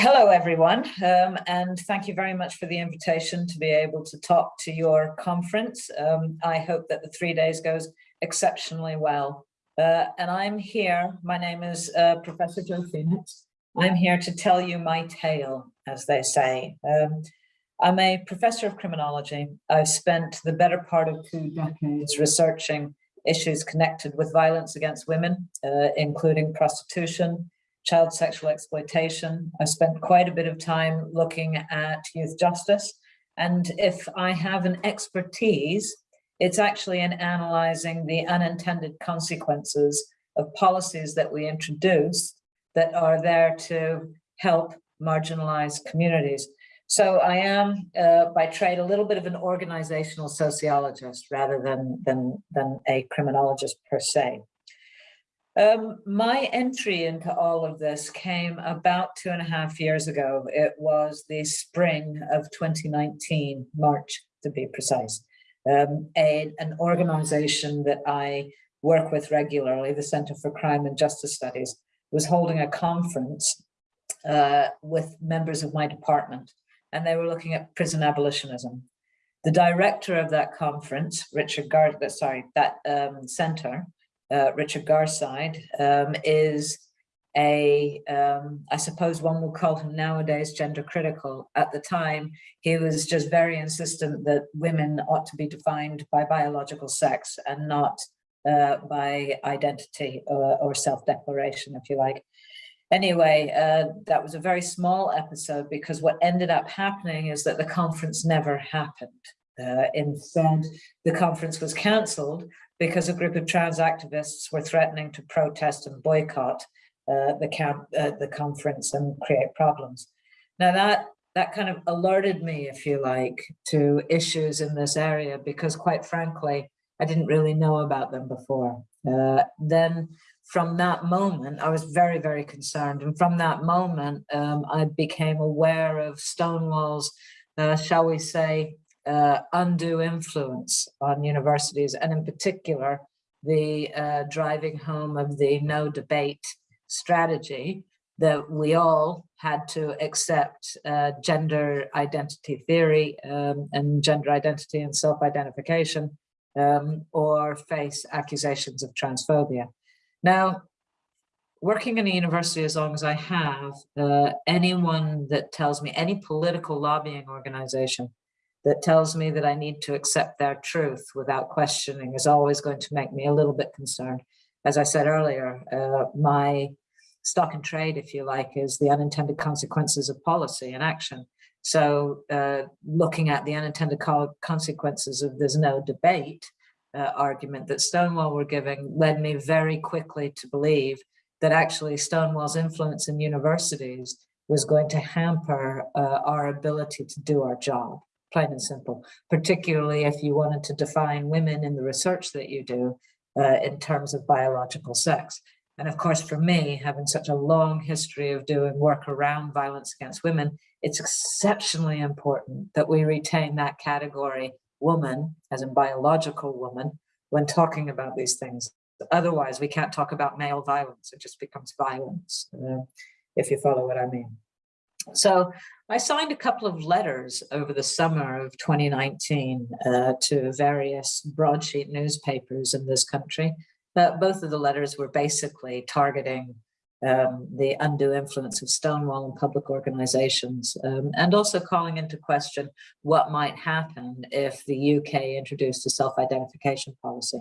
Hello, everyone, um, and thank you very much for the invitation to be able to talk to your conference. Um, I hope that the three days goes exceptionally well. Uh, and I'm here, my name is uh, Professor Jo Phoenix. I'm here to tell you my tale, as they say. Um, I'm a professor of criminology. I've spent the better part of two decades researching issues connected with violence against women, uh, including prostitution, child sexual exploitation. I spent quite a bit of time looking at youth justice. And if I have an expertise, it's actually in analyzing the unintended consequences of policies that we introduce that are there to help marginalized communities. So I am, uh, by trade, a little bit of an organizational sociologist rather than, than, than a criminologist per se. Um, my entry into all of this came about two and a half years ago. It was the spring of 2019, March to be precise. Um, a, an organization that I work with regularly, the Center for Crime and Justice Studies, was holding a conference uh, with members of my department, and they were looking at prison abolitionism. The director of that conference, Richard Gar, sorry, that um, center, uh, Richard Garside, um, is a, um, I suppose one will call him nowadays gender critical. At the time, he was just very insistent that women ought to be defined by biological sex and not uh, by identity or, or self-declaration, if you like. Anyway, uh, that was a very small episode because what ended up happening is that the conference never happened. Uh, instead, the conference was cancelled because a group of trans activists were threatening to protest and boycott uh, the camp, uh, the conference and create problems. Now that that kind of alerted me, if you like, to issues in this area because quite frankly, I didn't really know about them before. Uh, then from that moment, I was very, very concerned. And from that moment, um, I became aware of Stonewall's, uh, shall we say, uh, undue influence on universities, and in particular, the uh, driving home of the no debate strategy that we all had to accept uh, gender identity theory um, and gender identity and self-identification um, or face accusations of transphobia. Now, working in a university as long as I have, uh, anyone that tells me, any political lobbying organization that tells me that I need to accept their truth without questioning is always going to make me a little bit concerned. As I said earlier, uh, my stock and trade, if you like, is the unintended consequences of policy and action. So uh, looking at the unintended consequences of there's no debate uh, argument that Stonewall were giving led me very quickly to believe that actually Stonewall's influence in universities was going to hamper uh, our ability to do our job plain and simple, particularly if you wanted to define women in the research that you do uh, in terms of biological sex. And of course, for me, having such a long history of doing work around violence against women, it's exceptionally important that we retain that category woman, as in biological woman, when talking about these things. Otherwise, we can't talk about male violence. It just becomes violence, uh, if you follow what I mean. So I signed a couple of letters over the summer of 2019 uh, to various broadsheet newspapers in this country. Uh, both of the letters were basically targeting um, the undue influence of Stonewall and public organizations, um, and also calling into question what might happen if the UK introduced a self-identification policy.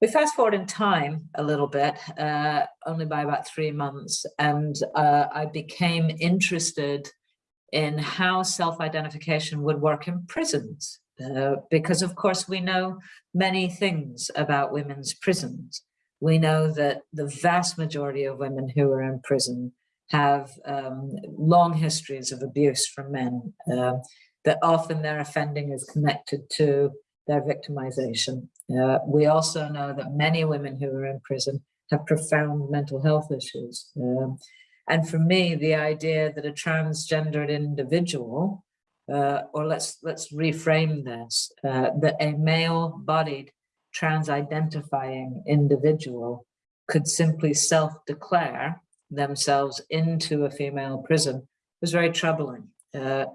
We fast forward in time a little bit, uh, only by about three months, and uh, I became interested in how self-identification would work in prisons, uh, because of course we know many things about women's prisons. We know that the vast majority of women who are in prison have um, long histories of abuse from men, uh, that often their offending is connected to their victimization. Uh, we also know that many women who are in prison have profound mental health issues. Um, and for me, the idea that a transgendered individual, uh, or let's let's reframe this, uh, that a male-bodied trans-identifying individual could simply self-declare themselves into a female prison was very troubling. Uh,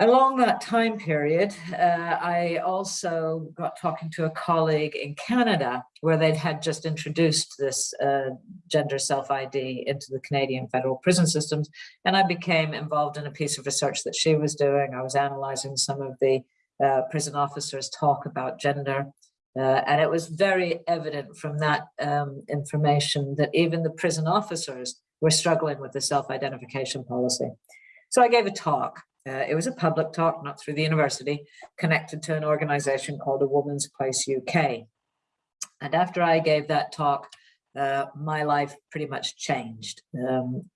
along that time period, uh, I also got talking to a colleague in Canada where they'd had just introduced this uh, gender self-ID into the Canadian federal prison systems. And I became involved in a piece of research that she was doing. I was analyzing some of the uh, prison officers talk about gender. Uh, and it was very evident from that um, information that even the prison officers were struggling with the self-identification policy. So I gave a talk. Uh, it was a public talk, not through the university, connected to an organization called A Woman's Place UK. And after I gave that talk, uh, my life pretty much changed. Um,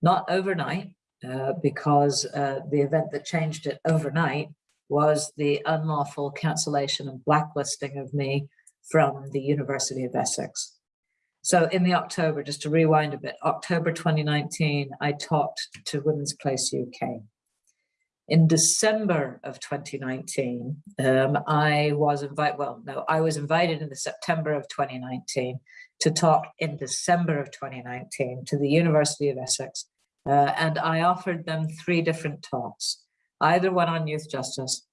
not overnight, uh, because uh, the event that changed it overnight was the unlawful cancellation and blacklisting of me from the University of Essex. So in the October, just to rewind a bit, October 2019, I talked to Women's Place UK. In December of 2019, um, I was invited, well, no, I was invited in the September of 2019 to talk in December of 2019 to the University of Essex. Uh, and I offered them three different talks either one on youth justice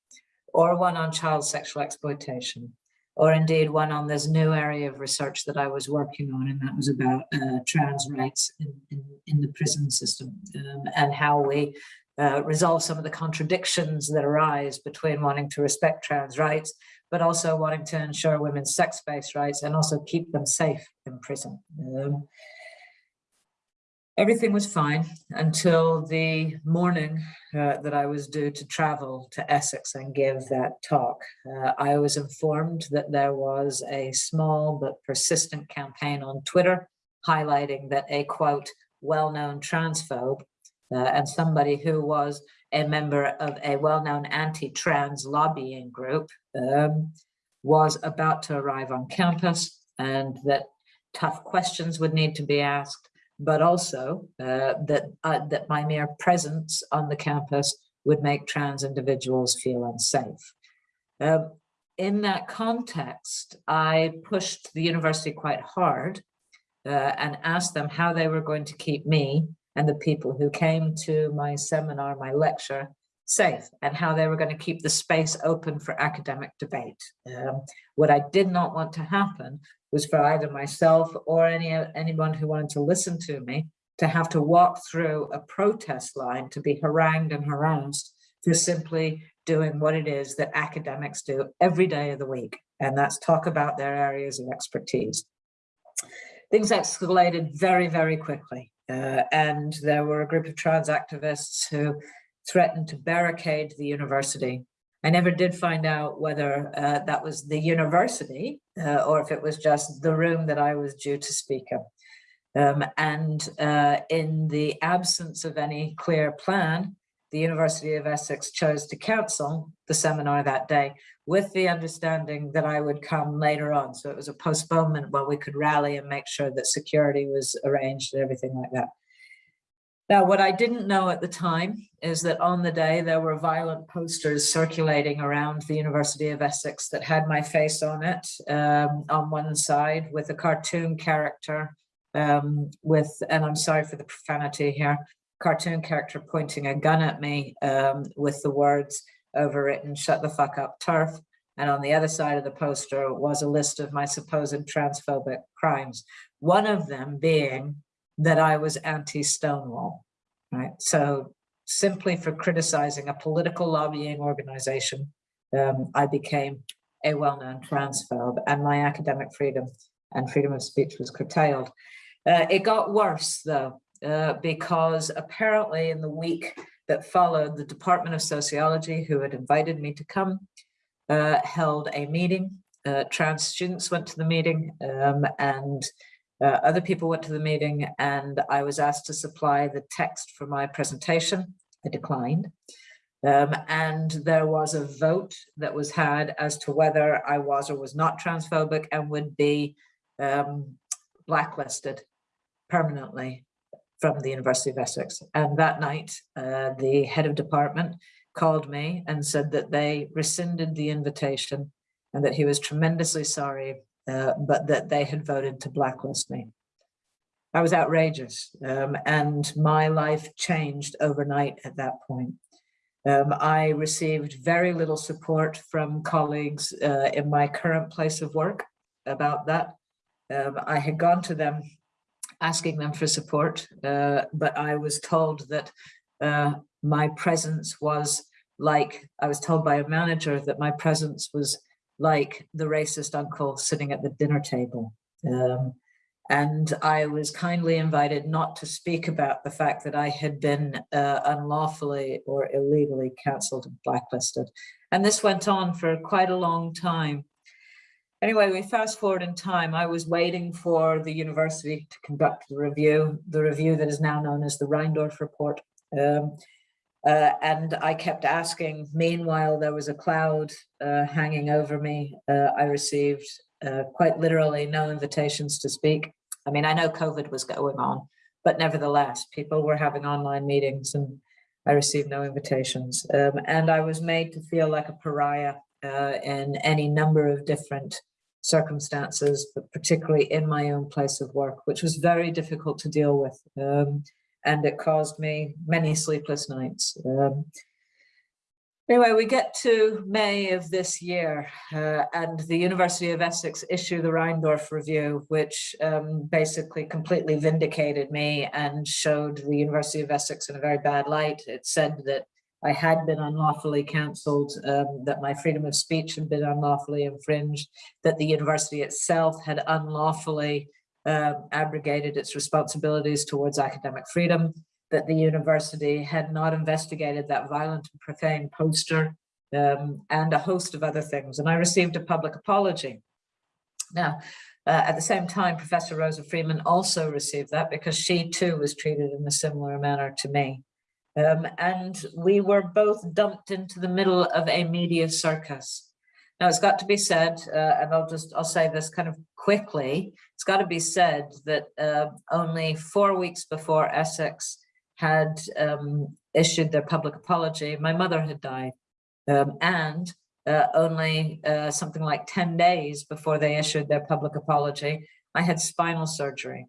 or one on child sexual exploitation, or indeed one on this new area of research that I was working on, and that was about uh, trans rights in, in, in, the prison system um, and how we uh, resolve some of the contradictions that arise between wanting to respect trans rights, but also wanting to ensure women's sex-based rights and also keep them safe in prison. Um, Everything was fine until the morning uh, that I was due to travel to Essex and give that talk. Uh, I was informed that there was a small but persistent campaign on Twitter highlighting that a quote, well-known transphobe and somebody who was a member of a well-known anti-trans lobbying group um, was about to arrive on campus and that tough questions would need to be asked but also uh, that, uh, that my mere presence on the campus would make trans individuals feel unsafe. Uh, in that context, I pushed the university quite hard uh, and asked them how they were going to keep me and the people who came to my seminar, my lecture, safe and how they were going to keep the space open for academic debate. Um, what I did not want to happen was for either myself or any anyone who wanted to listen to me to have to walk through a protest line to be harangued and harassed for simply doing what it is that academics do every day of the week, and that's talk about their areas of expertise. Things escalated very, very quickly, uh, and there were a group of trans activists who threatened to barricade the university I never did find out whether uh, that was the university uh, or if it was just the room that I was due to speak in. Um, and uh, in the absence of any clear plan, the University of Essex chose to cancel the seminar that day with the understanding that I would come later on. So it was a postponement while we could rally and make sure that security was arranged and everything like that. Now, what I didn't know at the time is that on the day there were violent posters circulating around the University of Essex that had my face on it um, on one side with a cartoon character um, with, and I'm sorry for the profanity here, cartoon character pointing a gun at me um, with the words overwritten, shut the fuck up turf. And on the other side of the poster was a list of my supposed transphobic crimes. One of them being that I was anti-Stonewall, right? So simply for criticizing a political lobbying organization, um, I became a well-known transphobe and my academic freedom and freedom of speech was curtailed. Uh, it got worse though, uh, because apparently in the week that followed, the Department of Sociology, who had invited me to come, uh, held a meeting. Uh, trans students went to the meeting um, and uh, other people went to the meeting and I was asked to supply the text for my presentation. I declined. Um, and there was a vote that was had as to whether I was or was not transphobic and would be um, blacklisted permanently from the University of Essex. And that night, uh, the head of department called me and said that they rescinded the invitation and that he was tremendously sorry uh, but that they had voted to blacklist me. I was outrageous um, and my life changed overnight at that point. Um, I received very little support from colleagues uh, in my current place of work about that. Um, I had gone to them asking them for support, uh, but I was told that uh, my presence was like, I was told by a manager that my presence was like the racist uncle sitting at the dinner table. Um, and I was kindly invited not to speak about the fact that I had been uh, unlawfully or illegally cancelled and blacklisted. And this went on for quite a long time. Anyway, we fast forward in time. I was waiting for the university to conduct the review, the review that is now known as the Reindorf Report. Um, uh, and I kept asking, meanwhile, there was a cloud uh, hanging over me. Uh, I received uh, quite literally no invitations to speak. I mean, I know COVID was going on, but nevertheless, people were having online meetings and I received no invitations. Um, and I was made to feel like a pariah uh, in any number of different circumstances, but particularly in my own place of work, which was very difficult to deal with. Um, and it caused me many sleepless nights. Um, Anyway, we get to May of this year uh, and the University of Essex issue the Reindorf review, which um, basically completely vindicated me and showed the University of Essex in a very bad light. It said that I had been unlawfully cancelled, um, that my freedom of speech had been unlawfully infringed, that the university itself had unlawfully um, abrogated its responsibilities towards academic freedom, that the university had not investigated that violent and profane poster um, and a host of other things. And I received a public apology. Now, uh, at the same time, Professor Rosa Freedman also received that because she too was treated in a similar manner to me. Um, and we were both dumped into the middle of a media circus. Now it's got to be said, uh, and I'll just, I'll say this kind of quickly, it's got to be said that uh, only four weeks before Essex had um, issued their public apology, my mother had died. Um, and uh, only uh, something like 10 days before they issued their public apology, I had spinal surgery.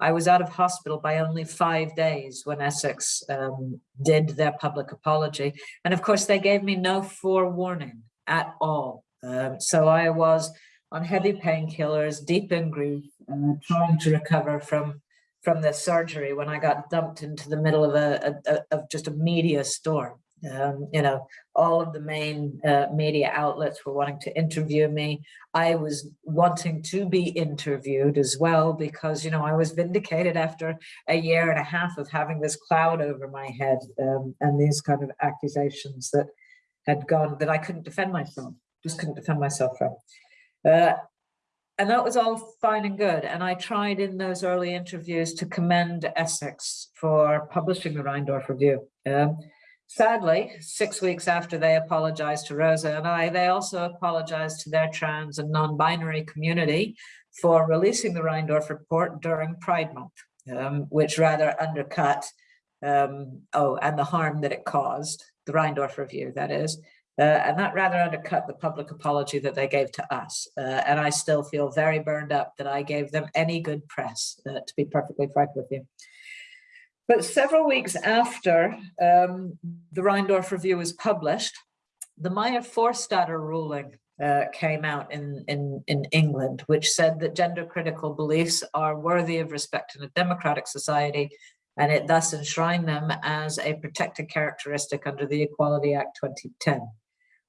I was out of hospital by only five days when Essex um, did their public apology. And of course, they gave me no forewarning at all. Um, so I was on heavy painkillers, deep in grief, uh, trying to recover from from the surgery when I got dumped into the middle of a, a, a of just a media storm. Um, you know, all of the main uh, media outlets were wanting to interview me. I was wanting to be interviewed as well because, you know, I was vindicated after a year and a half of having this cloud over my head um, and these kind of accusations that had gone that I couldn't defend myself, just couldn't defend myself from. Uh, and that was all fine and good. And I tried in those early interviews to commend Essex for publishing the Reindorf Review. Um, sadly, six weeks after they apologized to Rosa and I, they also apologized to their trans and non-binary community for releasing the Reindorf report during Pride Month, um, which rather undercut, um, oh, and the harm that it caused, the Reindorf Review, that is, uh, and that rather undercut the public apology that they gave to us. Uh, and I still feel very burned up that I gave them any good press, uh, to be perfectly frank with you. But several weeks after um, the Reindorf Review was published, the Maya Forstater ruling uh, came out in, in, in England, which said that gender critical beliefs are worthy of respect in a democratic society and it thus enshrined them as a protected characteristic under the Equality Act 2010.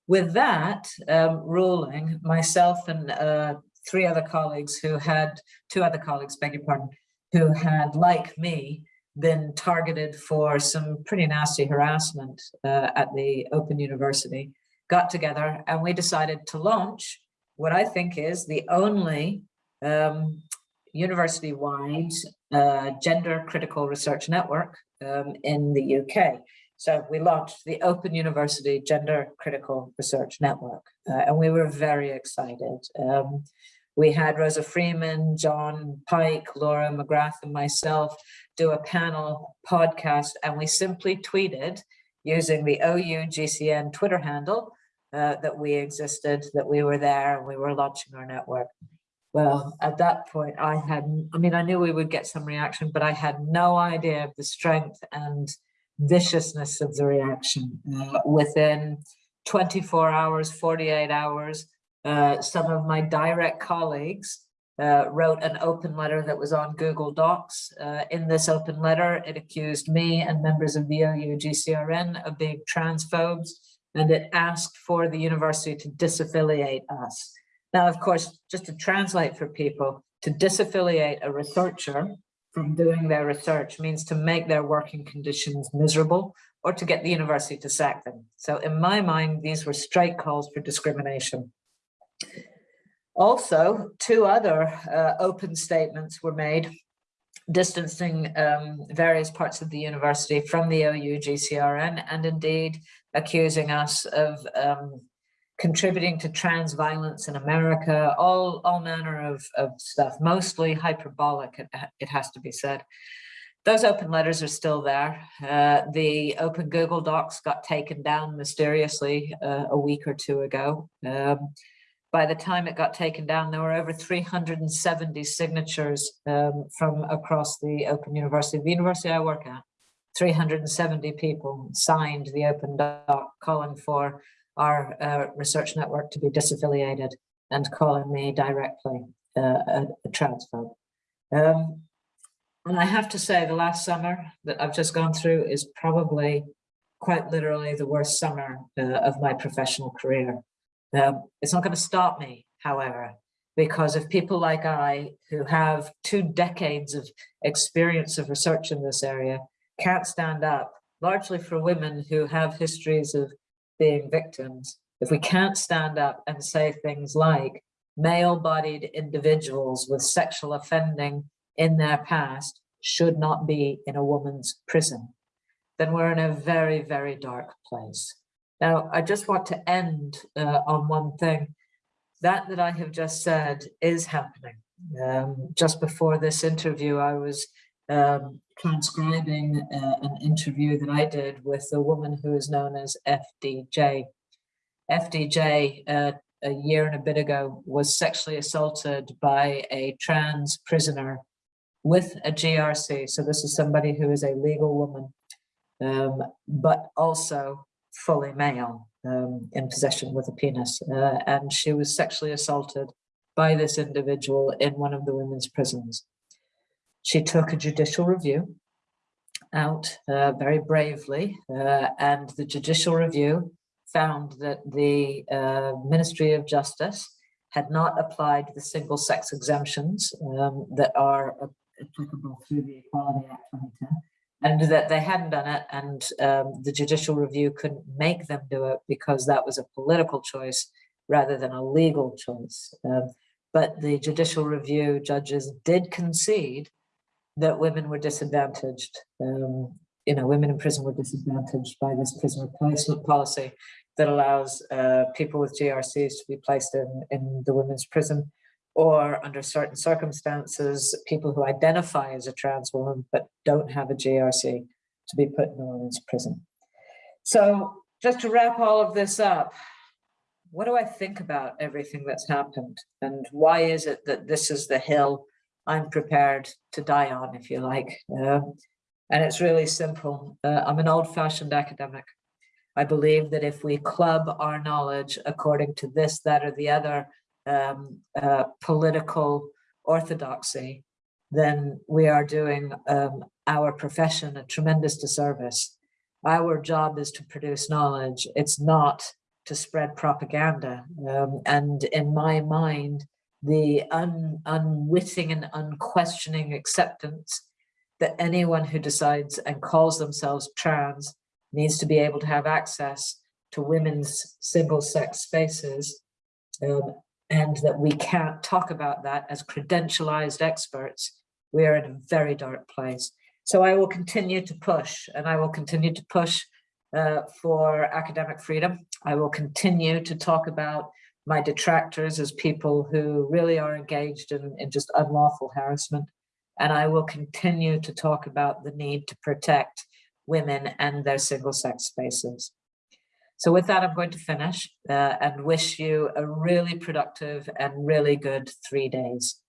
With that um, ruling, myself and uh, three other colleagues who had, two other colleagues, beg your pardon, who had, like me, been targeted for some pretty nasty harassment uh, at the Open University, got together and we decided to launch what I think is the only um, university-wide uh, gender critical research network um, in the UK. So we launched the Open University Gender Critical Research Network, uh, and we were very excited. Um, we had Rosa Freedman, Jon Pike, Laura McGrath, and myself do a panel podcast, and we simply tweeted using the OU GCN Twitter handle uh, that we existed, that we were there, and we were launching our network. Well, at that point, I had, I mean, I knew we would get some reaction, but I had no idea of the strength and viciousness of the reaction. Uh, within 24 hours, 48 hours, uh, some of my direct colleagues uh, wrote an open letter that was on Google Docs. Uh, in this open letter, it accused me and members of the OU GCRN of being transphobes, and it asked for the university to disaffiliate us. Now, of course, just to translate for people, to disaffiliate a researcher from doing their research means to make their working conditions miserable or to get the university to sack them. So in my mind, these were straight calls for discrimination. Also, two other uh, open statements were made distancing um, various parts of the university from the OU GCRN and indeed accusing us of um, contributing to trans violence in America, all, all manner of, of stuff, mostly hyperbolic, it, has to be said. Those open letters are still there. Uh, the open Google Docs got taken down mysteriously uh, a week or two ago. Um, by the time it got taken down, there were over 370 signatures um, from across the Open University, the university I work at. 370 people signed the open doc calling for our uh, research network to be disaffiliated and calling me directly uh, a, transphobe. Um, and I have to say the last summer that I've just gone through is probably quite literally the worst summer uh, of my professional career. Um, it's not going to stop me, however, because if people like I who have two decades of experience of research in this area can't stand up, largely for women who have histories of being victims, if we can't stand up and say things like male-bodied individuals with sexual offending in their past should not be in a woman's prison, then we're in a very, very dark place. Now, I just want to end uh, on one thing. That that I have just said is happening. Um, just before this interview, I was um, transcribing uh, an interview that I did with a woman who is known as FDJ. FDJ, uh, a year and a bit ago, was sexually assaulted by a trans prisoner with a GRC. So this is somebody who is a legal woman, um, but also fully male um, in possession with a penis. Uh, and she was sexually assaulted by this individual in one of the women's prisons. She took a judicial review out uh, very bravely, uh, and the judicial review found that the uh, Ministry of Justice had not applied the single sex exemptions um, that are applicable through the Equality Act 2010, and that they hadn't done it, and um, the judicial review couldn't make them do it because that was a political choice rather than a legal choice. Um, but the judicial review judges did concede that women were disadvantaged. Um, you know, women in prison were disadvantaged by this prisoner placement policy that allows uh, people with GRCs to be placed in, in the women's prison or under certain circumstances, people who identify as a trans woman but don't have a GRC to be put in a women's prison. So just to wrap all of this up, what do I think about everything that's happened? And why is it that this is the hill I'm prepared to die on, if you like. Um, and it's really simple. Uh, I'm an old fashioned academic. I believe that if we club our knowledge according to this, that, or the other um, uh, political orthodoxy, then we are doing um, our profession a tremendous disservice. Our job is to produce knowledge. It's not to spread propaganda. Um, and in my mind, the un, unwitting and unquestioning acceptance that anyone who decides and calls themselves trans needs to be able to have access to women's single-sex spaces um, and that we can't talk about that as credentialized experts, we are in a very dark place. So I will continue to push and I will continue to push uh, for academic freedom. I will continue to talk about my detractors as people who really are engaged in, in just unlawful harassment. And I will continue to talk about the need to protect women and their single sex spaces. So with that, I'm going to finish uh, and wish you a really productive and really good three days.